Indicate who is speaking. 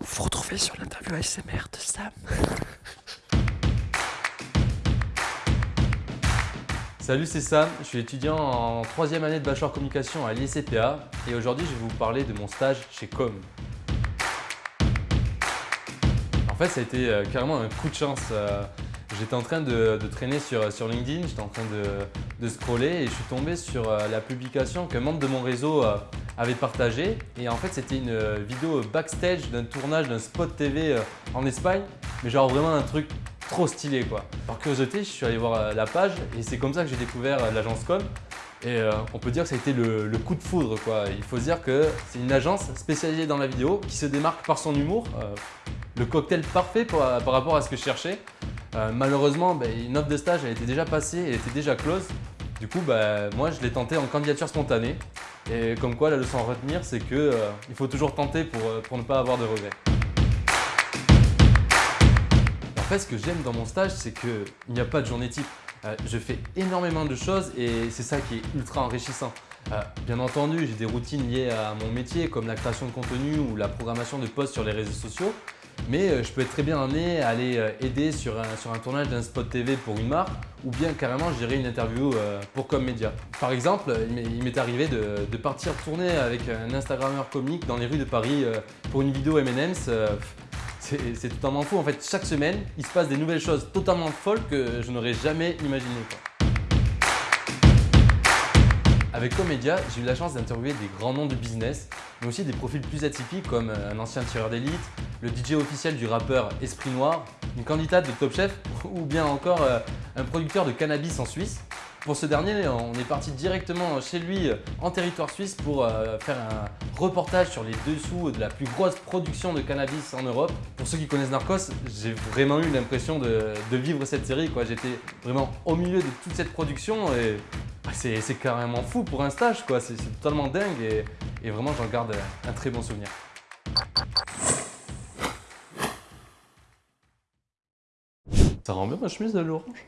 Speaker 1: Vous retrouvez sur l'interview ASMR de Sam.
Speaker 2: Salut, c'est Sam, je suis étudiant en troisième année de bachelor communication à l'ICPA et aujourd'hui je vais vous parler de mon stage chez Com. En fait, ça a été euh, carrément un coup de chance. euh, J'étais en train de, traîner sur, sur LinkedIn, j'étais en train de, scroller et je suis tombé sur euh, la publication qu'un membre de mon réseau euh, avait partagée. Et en fait, c'était une euh, vidéo backstage d'un tournage d'un spot TV euh, en Espagne, mais genre vraiment un truc trop stylé quoi. Par curiosité, je suis allé voir euh, la page et c'est comme ça que j'ai découvert l'agence Com. Et on peut dire que ça a été le, coup de foudre quoi. Il faut dire que c'est une agence spécialisée dans la vidéo qui se démarque par son humour. le cocktail parfait par rapport à ce que je cherchais. Malheureusement, ben, une offre de stage elle était déjà passée, elle était déjà close. Du coup, ben, moi je l'ai tenté en candidature spontanée. Et comme quoi, la leçon à retenir, c'est que euh, il faut toujours tenter pour, euh, pour ne pas avoir de regrets. En fait, ce que j'aime dans mon stage, c'est qu'il n'y a pas de journée type. Euh, je fais énormément de choses et c'est ça qui est ultra enrichissant. Bien entendu, j'ai des routines liées à mon métier comme la création de contenu ou la programmation de posts sur les réseaux sociaux. Mais euh, je peux être très bien amené à aller euh, aider sur un, sur un tournage d'un spot TV pour une marque ou bien carrément gérer une interview euh, pour comme média. Par exemple, il m'est- arrivé de, de partir tourner avec un Instagrammeur comique dans les rues de Paris pour une vidéo M&M's. c'est totalement fou. En fait, chaque semaine, il se passe des nouvelles choses totalement folles que je n'aurais jamais imaginées. Avec Comédia, j'ai eu la chance d'interviewer des grands noms du business, mais aussi des profils plus atypiques comme un ancien tireur d'élite, le DJ officiel du rappeur Esprit Noir, une candidate de Top Chef ou bien encore euh, un producteur de cannabis en Suisse. Pour ce dernier, on est parti directement chez lui euh, en territoire suisse pour euh, faire un reportage sur les dessous de la plus grosse production de cannabis en Europe. Pour ceux qui connaissent Narcos, j'ai vraiment eu l'impression de, vivre cette série. J'étais vraiment au milieu de toute cette production et bah, c'est carrément fou pour un stage. c'est totalement dingue et, et vraiment j'en garde un très bon souvenir. Ça rend bien ma chemise de l'orange?